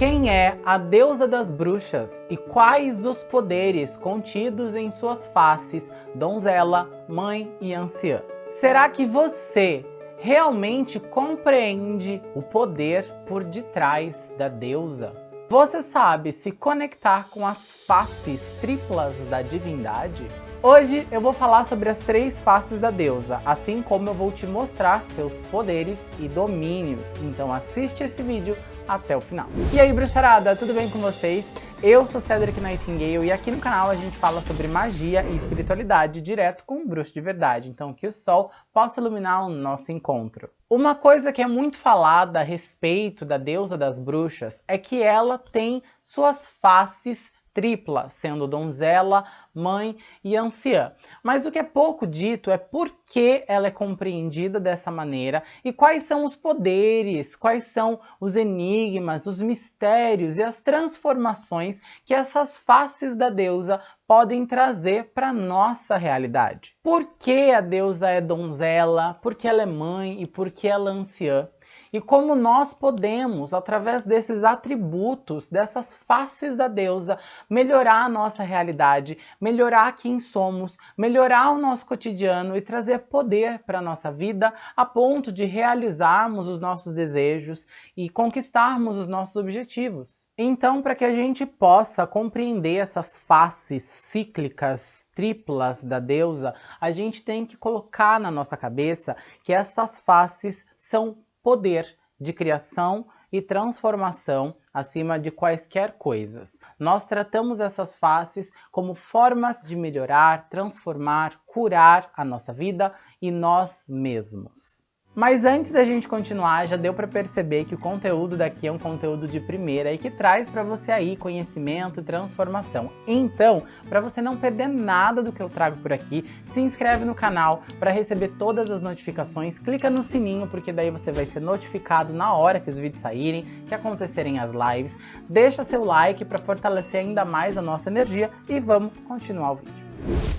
Quem é a deusa das bruxas e quais os poderes contidos em suas faces, donzela, mãe e anciã? Será que você realmente compreende o poder por detrás da deusa? Você sabe se conectar com as faces triplas da divindade? Hoje eu vou falar sobre as três faces da deusa, assim como eu vou te mostrar seus poderes e domínios. Então assiste esse vídeo até o final. E aí bruxarada, tudo bem com vocês? Eu sou Cedric Nightingale e aqui no canal a gente fala sobre magia e espiritualidade direto com um bruxo de verdade, então que o sol possa iluminar o nosso encontro. Uma coisa que é muito falada a respeito da deusa das bruxas é que ela tem suas faces tripla, sendo donzela, mãe e anciã. Mas o que é pouco dito é por que ela é compreendida dessa maneira e quais são os poderes, quais são os enigmas, os mistérios e as transformações que essas faces da deusa podem trazer para nossa realidade. Por que a deusa é donzela, por que ela é mãe e por que ela é anciã? E como nós podemos, através desses atributos, dessas faces da deusa, melhorar a nossa realidade, melhorar quem somos, melhorar o nosso cotidiano e trazer poder para a nossa vida a ponto de realizarmos os nossos desejos e conquistarmos os nossos objetivos. Então, para que a gente possa compreender essas faces cíclicas, triplas da deusa, a gente tem que colocar na nossa cabeça que essas faces são poder de criação e transformação acima de quaisquer coisas. Nós tratamos essas faces como formas de melhorar, transformar, curar a nossa vida e nós mesmos. Mas antes da gente continuar, já deu para perceber que o conteúdo daqui é um conteúdo de primeira e que traz para você aí conhecimento e transformação. Então, para você não perder nada do que eu trago por aqui, se inscreve no canal para receber todas as notificações, clica no sininho porque daí você vai ser notificado na hora que os vídeos saírem, que acontecerem as lives, deixa seu like para fortalecer ainda mais a nossa energia e vamos continuar o vídeo.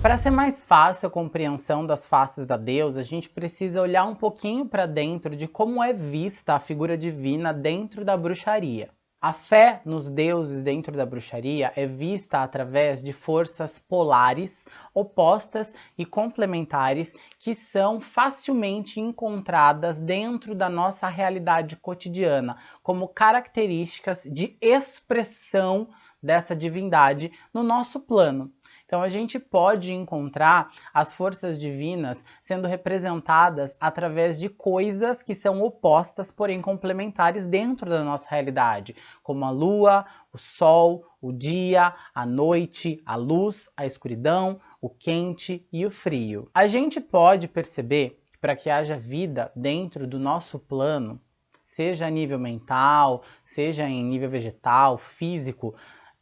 Para ser mais fácil a compreensão das faces da deusa, a gente precisa olhar um pouquinho para dentro de como é vista a figura divina dentro da bruxaria. A fé nos deuses dentro da bruxaria é vista através de forças polares, opostas e complementares que são facilmente encontradas dentro da nossa realidade cotidiana, como características de expressão dessa divindade no nosso plano. Então a gente pode encontrar as forças divinas sendo representadas através de coisas que são opostas, porém complementares dentro da nossa realidade, como a lua, o sol, o dia, a noite, a luz, a escuridão, o quente e o frio. A gente pode perceber que para que haja vida dentro do nosso plano, seja a nível mental, seja em nível vegetal, físico,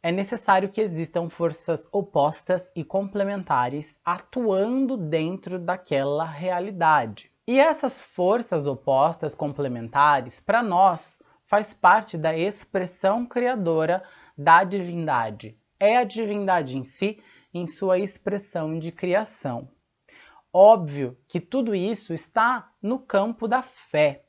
é necessário que existam forças opostas e complementares atuando dentro daquela realidade. E essas forças opostas complementares, para nós, faz parte da expressão criadora da divindade. É a divindade em si, em sua expressão de criação. Óbvio que tudo isso está no campo da fé.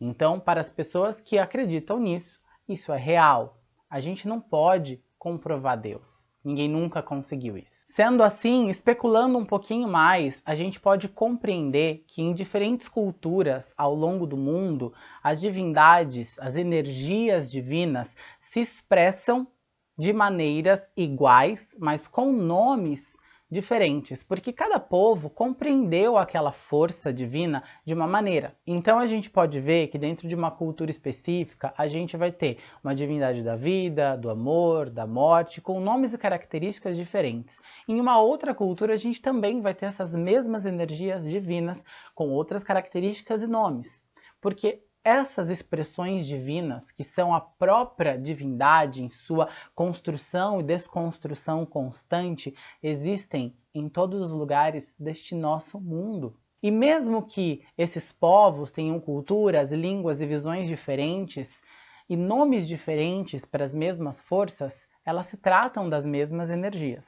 Então, para as pessoas que acreditam nisso, isso é real. A gente não pode comprovar Deus. Ninguém nunca conseguiu isso. Sendo assim, especulando um pouquinho mais, a gente pode compreender que em diferentes culturas ao longo do mundo, as divindades, as energias divinas se expressam de maneiras iguais, mas com nomes diferentes, porque cada povo compreendeu aquela força divina de uma maneira. Então a gente pode ver que dentro de uma cultura específica, a gente vai ter uma divindade da vida, do amor, da morte, com nomes e características diferentes. Em uma outra cultura, a gente também vai ter essas mesmas energias divinas, com outras características e nomes. Porque essas expressões divinas, que são a própria divindade em sua construção e desconstrução constante, existem em todos os lugares deste nosso mundo. E mesmo que esses povos tenham culturas, línguas e visões diferentes, e nomes diferentes para as mesmas forças, elas se tratam das mesmas energias.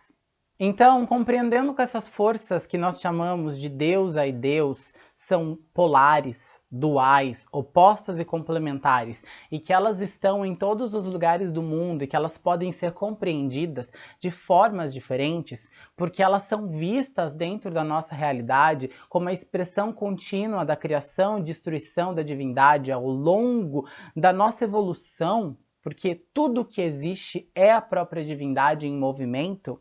Então, compreendendo que essas forças que nós chamamos de deusa e Deus são polares, duais, opostas e complementares, e que elas estão em todos os lugares do mundo e que elas podem ser compreendidas de formas diferentes, porque elas são vistas dentro da nossa realidade como a expressão contínua da criação e destruição da divindade ao longo da nossa evolução, porque tudo que existe é a própria divindade em movimento,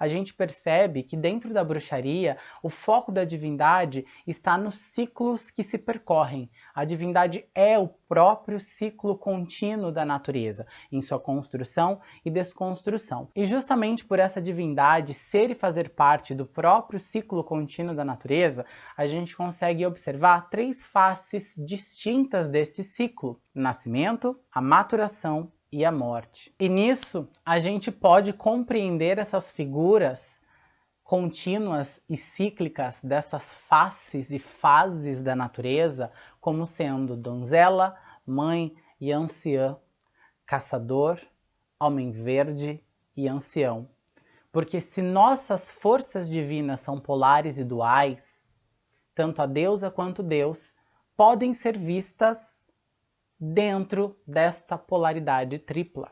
a gente percebe que dentro da bruxaria, o foco da divindade está nos ciclos que se percorrem. A divindade é o próprio ciclo contínuo da natureza, em sua construção e desconstrução. E justamente por essa divindade ser e fazer parte do próprio ciclo contínuo da natureza, a gente consegue observar três faces distintas desse ciclo. Nascimento, a maturação e a morte. E nisso a gente pode compreender essas figuras contínuas e cíclicas dessas faces e fases da natureza como sendo donzela, mãe e anciã, caçador, homem verde e ancião. Porque se nossas forças divinas são polares e duais, tanto a deusa quanto Deus podem ser vistas dentro desta polaridade tripla.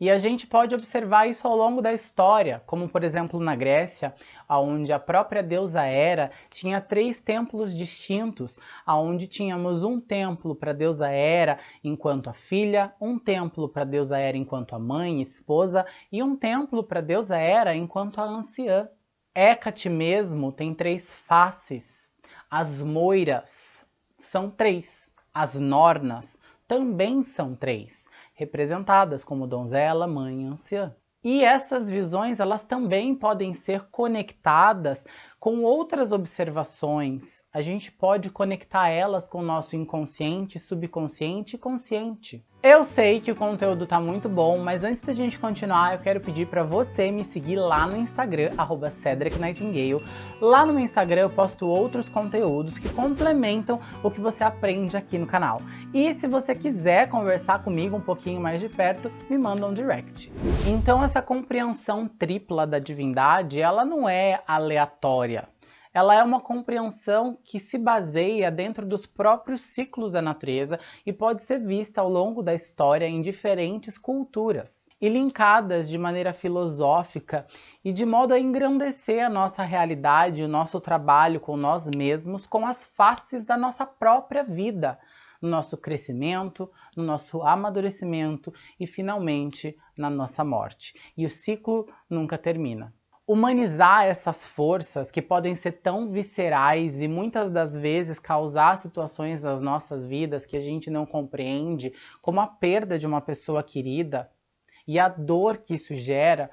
E a gente pode observar isso ao longo da história, como por exemplo na Grécia, onde a própria deusa Hera tinha três templos distintos, onde tínhamos um templo para a deusa Hera enquanto a filha, um templo para a deusa Hera enquanto a mãe esposa, e um templo para a deusa Hera enquanto a anciã. Hécate mesmo tem três faces. As moiras são três. As nornas também são três, representadas como donzela, mãe e anciã. E essas visões, elas também podem ser conectadas com outras observações. A gente pode conectar elas com o nosso inconsciente, subconsciente e consciente. Eu sei que o conteúdo tá muito bom, mas antes da gente continuar, eu quero pedir para você me seguir lá no Instagram, arroba Cedric Nightingale. Lá no meu Instagram eu posto outros conteúdos que complementam o que você aprende aqui no canal. E se você quiser conversar comigo um pouquinho mais de perto, me manda um direct. Então essa compreensão tripla da divindade, ela não é aleatória ela é uma compreensão que se baseia dentro dos próprios ciclos da natureza e pode ser vista ao longo da história em diferentes culturas e linkadas de maneira filosófica e de modo a engrandecer a nossa realidade, o nosso trabalho com nós mesmos, com as faces da nossa própria vida, no nosso crescimento, no nosso amadurecimento e finalmente na nossa morte. E o ciclo nunca termina humanizar essas forças que podem ser tão viscerais e muitas das vezes causar situações nas nossas vidas que a gente não compreende, como a perda de uma pessoa querida e a dor que isso gera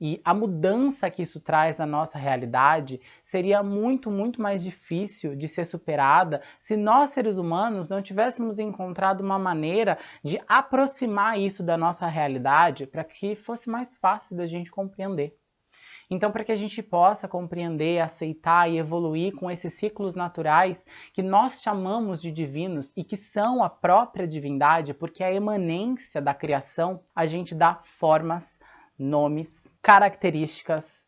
e a mudança que isso traz na nossa realidade seria muito, muito mais difícil de ser superada se nós, seres humanos, não tivéssemos encontrado uma maneira de aproximar isso da nossa realidade para que fosse mais fácil da gente compreender. Então, para que a gente possa compreender, aceitar e evoluir com esses ciclos naturais que nós chamamos de divinos e que são a própria divindade, porque é a emanência da criação, a gente dá formas, nomes, características,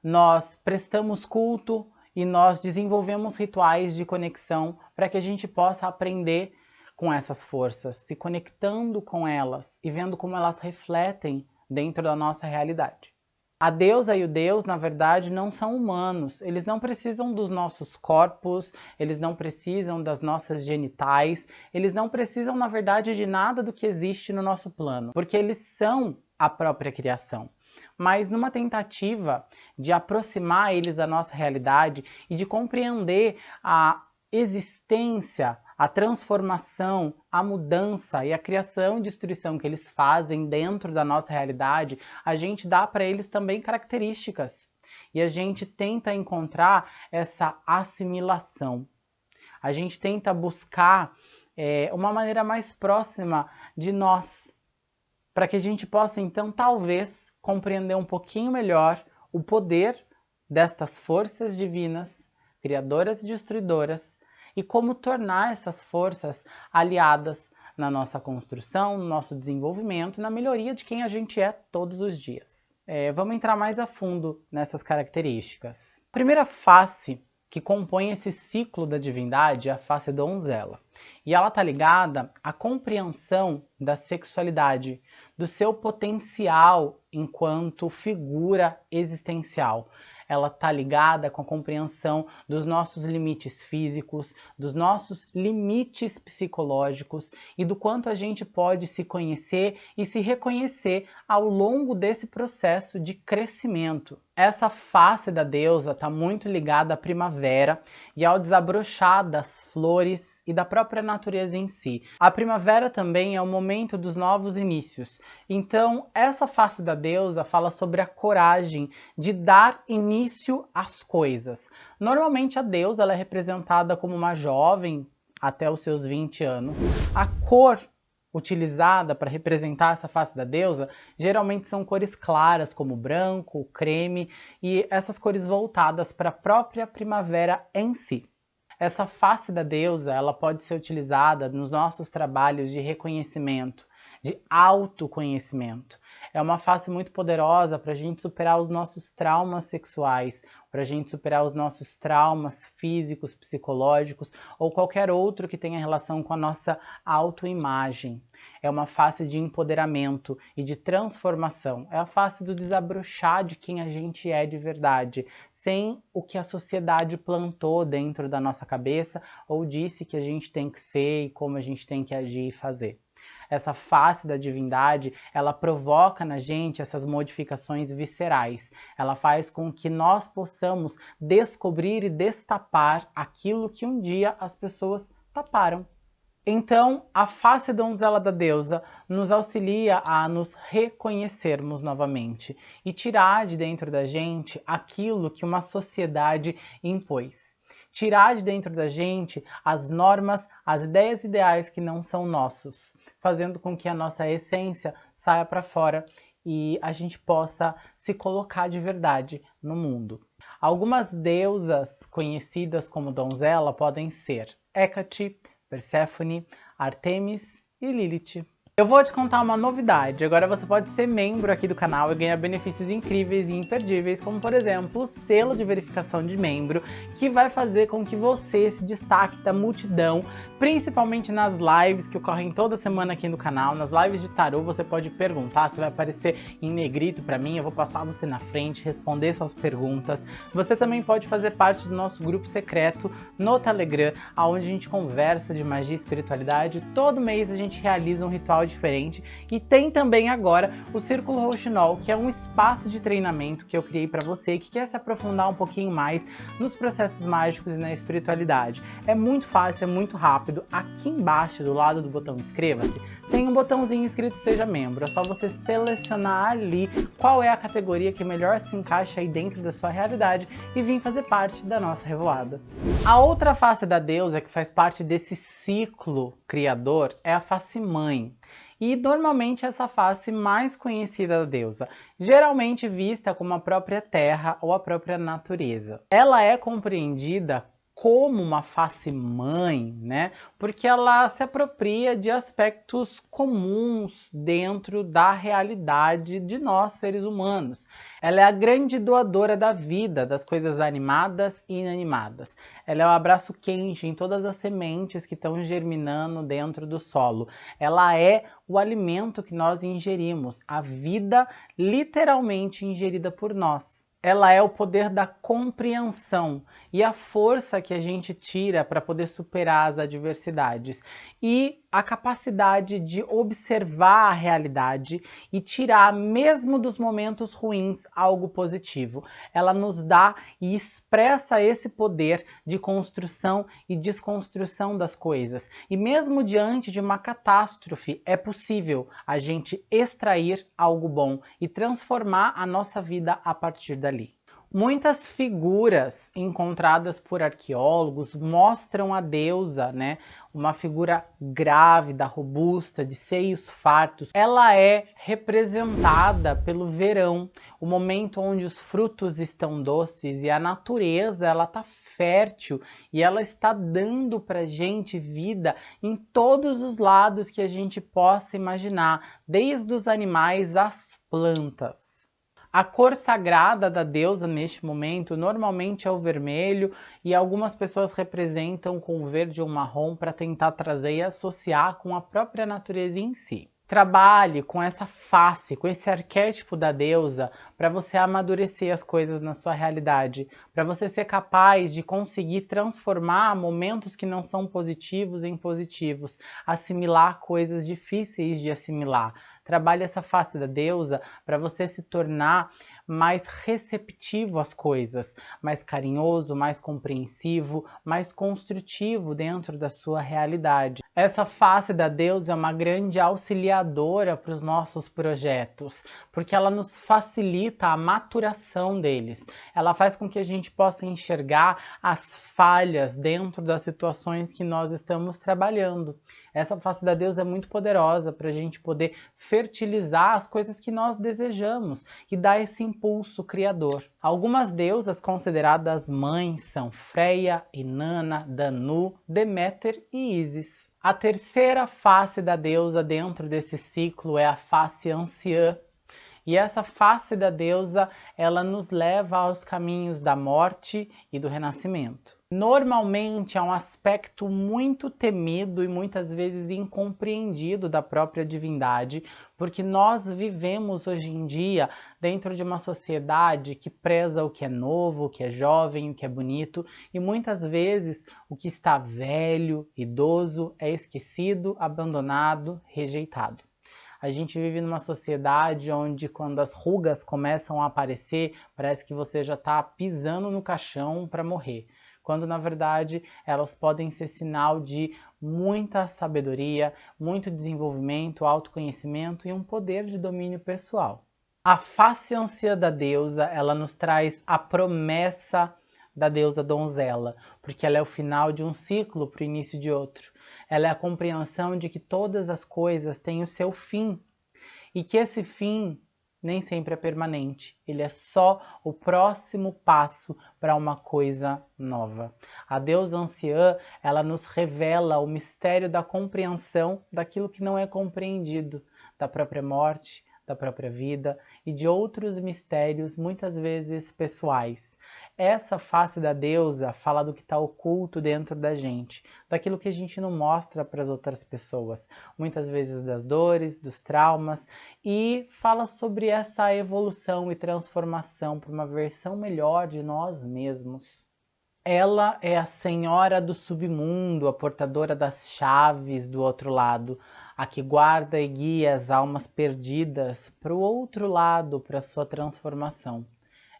nós prestamos culto e nós desenvolvemos rituais de conexão para que a gente possa aprender com essas forças, se conectando com elas e vendo como elas refletem dentro da nossa realidade. A deusa e o deus, na verdade, não são humanos. Eles não precisam dos nossos corpos, eles não precisam das nossas genitais, eles não precisam, na verdade, de nada do que existe no nosso plano, porque eles são a própria criação. Mas numa tentativa de aproximar eles da nossa realidade e de compreender a existência a transformação, a mudança e a criação e destruição que eles fazem dentro da nossa realidade, a gente dá para eles também características. E a gente tenta encontrar essa assimilação. A gente tenta buscar é, uma maneira mais próxima de nós, para que a gente possa então talvez compreender um pouquinho melhor o poder destas forças divinas, criadoras e destruidoras, e como tornar essas forças aliadas na nossa construção, no nosso desenvolvimento na melhoria de quem a gente é todos os dias. É, vamos entrar mais a fundo nessas características. A primeira face que compõe esse ciclo da divindade é a face donzela. E ela está ligada à compreensão da sexualidade, do seu potencial enquanto figura existencial ela está ligada com a compreensão dos nossos limites físicos, dos nossos limites psicológicos e do quanto a gente pode se conhecer e se reconhecer ao longo desse processo de crescimento. Essa face da deusa está muito ligada à primavera e ao desabrochar das flores e da própria natureza em si. A primavera também é o momento dos novos inícios. Então, essa face da deusa fala sobre a coragem de dar início às coisas. Normalmente a deusa é representada como uma jovem até os seus 20 anos. A cor utilizada para representar essa face da deusa, geralmente são cores claras, como branco, creme, e essas cores voltadas para a própria primavera em si. Essa face da deusa, ela pode ser utilizada nos nossos trabalhos de reconhecimento, de autoconhecimento. É uma face muito poderosa para a gente superar os nossos traumas sexuais, para a gente superar os nossos traumas físicos, psicológicos ou qualquer outro que tenha relação com a nossa autoimagem. É uma face de empoderamento e de transformação. É a face do desabrochar de quem a gente é de verdade, sem o que a sociedade plantou dentro da nossa cabeça ou disse que a gente tem que ser e como a gente tem que agir e fazer essa face da divindade, ela provoca na gente essas modificações viscerais. Ela faz com que nós possamos descobrir e destapar aquilo que um dia as pessoas taparam. Então, a face donzela da deusa nos auxilia a nos reconhecermos novamente e tirar de dentro da gente aquilo que uma sociedade impôs tirar de dentro da gente as normas, as ideias ideais que não são nossos, fazendo com que a nossa essência saia para fora e a gente possa se colocar de verdade no mundo. Algumas deusas conhecidas como donzela podem ser Hecate, Perséfone, Artemis e Lilith. Eu vou te contar uma novidade, agora você pode ser membro aqui do canal e ganhar benefícios incríveis e imperdíveis, como por exemplo o selo de verificação de membro, que vai fazer com que você se destaque da multidão, principalmente nas lives que ocorrem toda semana aqui no canal, nas lives de tarô você pode perguntar, você vai aparecer em negrito para mim, eu vou passar você na frente, responder suas perguntas. Você também pode fazer parte do nosso grupo secreto no Telegram, onde a gente conversa de magia e espiritualidade, todo mês a gente realiza um ritual diferente. E tem também agora o Círculo Rouxinol, que é um espaço de treinamento que eu criei para você que quer se aprofundar um pouquinho mais nos processos mágicos e na espiritualidade. É muito fácil, é muito rápido. Aqui embaixo, do lado do botão inscreva-se, tem um botãozinho escrito Seja Membro. É só você selecionar ali qual é a categoria que melhor se encaixa aí dentro da sua realidade e vir fazer parte da nossa revoada. A outra face da deusa que faz parte desse ciclo criador é a face mãe. E normalmente essa face mais conhecida da deusa, geralmente vista como a própria terra ou a própria natureza. Ela é compreendida como uma face mãe, né? Porque ela se apropria de aspectos comuns dentro da realidade de nós seres humanos. Ela é a grande doadora da vida, das coisas animadas e inanimadas. Ela é o abraço quente em todas as sementes que estão germinando dentro do solo. Ela é o alimento que nós ingerimos, a vida literalmente ingerida por nós ela é o poder da compreensão e a força que a gente tira para poder superar as adversidades. E a capacidade de observar a realidade e tirar mesmo dos momentos ruins algo positivo. Ela nos dá e expressa esse poder de construção e desconstrução das coisas. E mesmo diante de uma catástrofe, é possível a gente extrair algo bom e transformar a nossa vida a partir dali. Muitas figuras encontradas por arqueólogos mostram a deusa, né, uma figura grávida, robusta, de seios fartos. Ela é representada pelo verão, o momento onde os frutos estão doces e a natureza ela está fértil e ela está dando para gente vida em todos os lados que a gente possa imaginar, desde os animais às plantas. A cor sagrada da deusa neste momento normalmente é o vermelho e algumas pessoas representam com o verde ou marrom para tentar trazer e associar com a própria natureza em si. Trabalhe com essa face, com esse arquétipo da deusa, para você amadurecer as coisas na sua realidade, para você ser capaz de conseguir transformar momentos que não são positivos em positivos, assimilar coisas difíceis de assimilar. Trabalhe essa face da deusa para você se tornar mais receptivo às coisas, mais carinhoso, mais compreensivo, mais construtivo dentro da sua realidade. Essa face da deusa é uma grande auxiliadora para os nossos projetos, porque ela nos facilita a maturação deles. Ela faz com que a gente possa enxergar as falhas dentro das situações que nós estamos trabalhando. Essa face da deusa é muito poderosa para a gente poder fertilizar as coisas que nós desejamos e dar esse impulso criador. Algumas deusas consideradas mães são Freia, Inanna, Danu, Deméter e Isis. A terceira face da deusa dentro desse ciclo é a face anciã. E essa face da deusa, ela nos leva aos caminhos da morte e do renascimento normalmente é um aspecto muito temido e muitas vezes incompreendido da própria divindade, porque nós vivemos hoje em dia dentro de uma sociedade que preza o que é novo, o que é jovem, o que é bonito, e muitas vezes o que está velho, idoso, é esquecido, abandonado, rejeitado. A gente vive numa sociedade onde quando as rugas começam a aparecer, parece que você já está pisando no caixão para morrer quando na verdade elas podem ser sinal de muita sabedoria, muito desenvolvimento, autoconhecimento e um poder de domínio pessoal. A face anciã da deusa, ela nos traz a promessa da deusa donzela, porque ela é o final de um ciclo para o início de outro. Ela é a compreensão de que todas as coisas têm o seu fim e que esse fim nem sempre é permanente, ele é só o próximo passo para uma coisa nova. A deusa anciã, ela nos revela o mistério da compreensão daquilo que não é compreendido, da própria morte, da própria vida e de outros mistérios, muitas vezes pessoais. Essa face da deusa fala do que está oculto dentro da gente, daquilo que a gente não mostra para as outras pessoas, muitas vezes das dores, dos traumas, e fala sobre essa evolução e transformação para uma versão melhor de nós mesmos. Ela é a senhora do submundo, a portadora das chaves do outro lado, a que guarda e guia as almas perdidas para o outro lado, para sua transformação.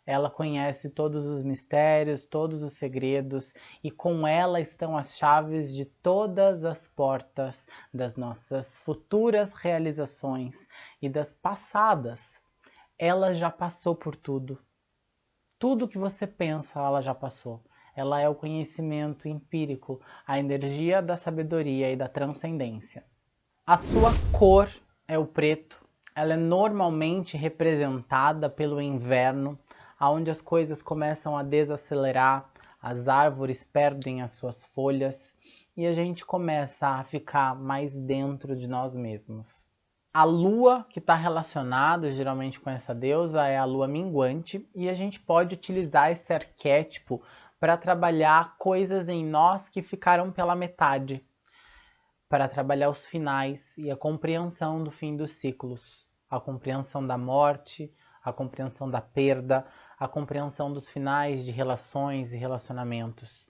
Ela conhece todos os mistérios, todos os segredos, e com ela estão as chaves de todas as portas das nossas futuras realizações e das passadas. Ela já passou por tudo. Tudo que você pensa, ela já passou. Ela é o conhecimento empírico, a energia da sabedoria e da transcendência. A sua cor é o preto. Ela é normalmente representada pelo inverno, onde as coisas começam a desacelerar, as árvores perdem as suas folhas e a gente começa a ficar mais dentro de nós mesmos. A lua que está relacionada geralmente com essa deusa é a lua minguante e a gente pode utilizar esse arquétipo para trabalhar coisas em nós que ficaram pela metade, para trabalhar os finais e a compreensão do fim dos ciclos, a compreensão da morte, a compreensão da perda, a compreensão dos finais de relações e relacionamentos.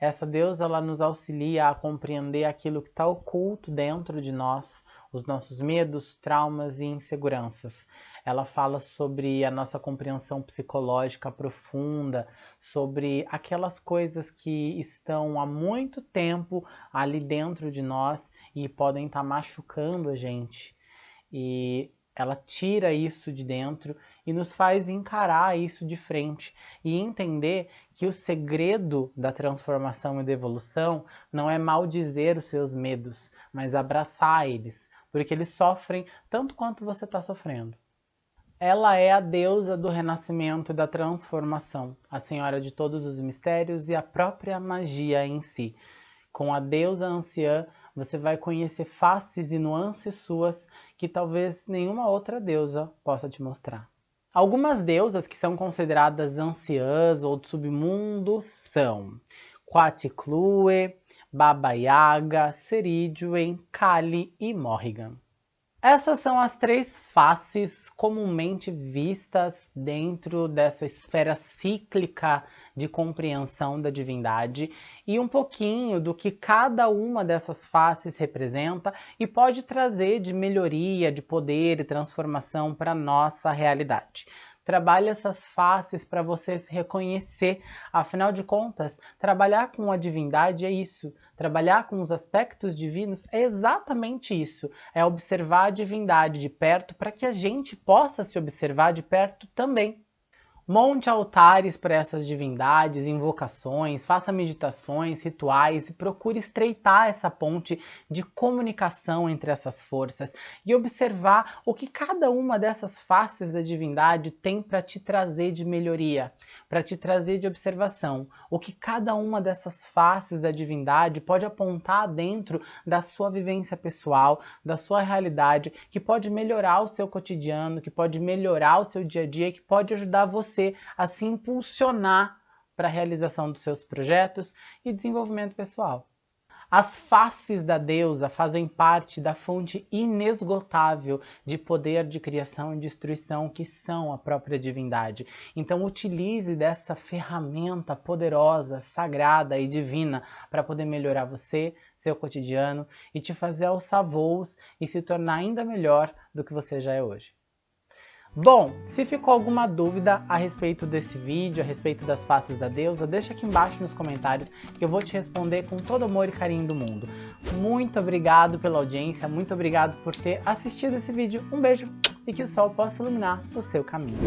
Essa deusa ela nos auxilia a compreender aquilo que está oculto dentro de nós, os nossos medos, traumas e inseguranças. Ela fala sobre a nossa compreensão psicológica profunda, sobre aquelas coisas que estão há muito tempo ali dentro de nós e podem estar tá machucando a gente. E ela tira isso de dentro e nos faz encarar isso de frente e entender que o segredo da transformação e da evolução não é maldizer os seus medos, mas abraçar eles, porque eles sofrem tanto quanto você está sofrendo. Ela é a deusa do renascimento e da transformação, a senhora de todos os mistérios e a própria magia em si. Com a deusa anciã, você vai conhecer faces e nuances suas que talvez nenhuma outra deusa possa te mostrar. Algumas deusas que são consideradas anciãs ou do submundo são Quaticlue, Baba Yaga, Ceridwen, Kali e Morrigan. Essas são as três faces comumente vistas dentro dessa esfera cíclica de compreensão da divindade e um pouquinho do que cada uma dessas faces representa e pode trazer de melhoria, de poder e transformação para nossa realidade. Trabalhe essas faces para você se reconhecer. Afinal de contas, trabalhar com a divindade é isso. Trabalhar com os aspectos divinos é exatamente isso. É observar a divindade de perto para que a gente possa se observar de perto também. Monte altares para essas divindades, invocações, faça meditações, rituais e procure estreitar essa ponte de comunicação entre essas forças e observar o que cada uma dessas faces da divindade tem para te trazer de melhoria, para te trazer de observação, o que cada uma dessas faces da divindade pode apontar dentro da sua vivência pessoal, da sua realidade, que pode melhorar o seu cotidiano, que pode melhorar o seu dia a dia, que pode ajudar você você a se impulsionar para a realização dos seus projetos e desenvolvimento pessoal. As faces da deusa fazem parte da fonte inesgotável de poder de criação e destruição que são a própria divindade. Então utilize dessa ferramenta poderosa, sagrada e divina para poder melhorar você, seu cotidiano e te fazer alçar voos e se tornar ainda melhor do que você já é hoje. Bom, se ficou alguma dúvida a respeito desse vídeo, a respeito das faces da deusa, deixa aqui embaixo nos comentários que eu vou te responder com todo amor e carinho do mundo. Muito obrigado pela audiência, muito obrigado por ter assistido esse vídeo. Um beijo e que o sol possa iluminar o seu caminho.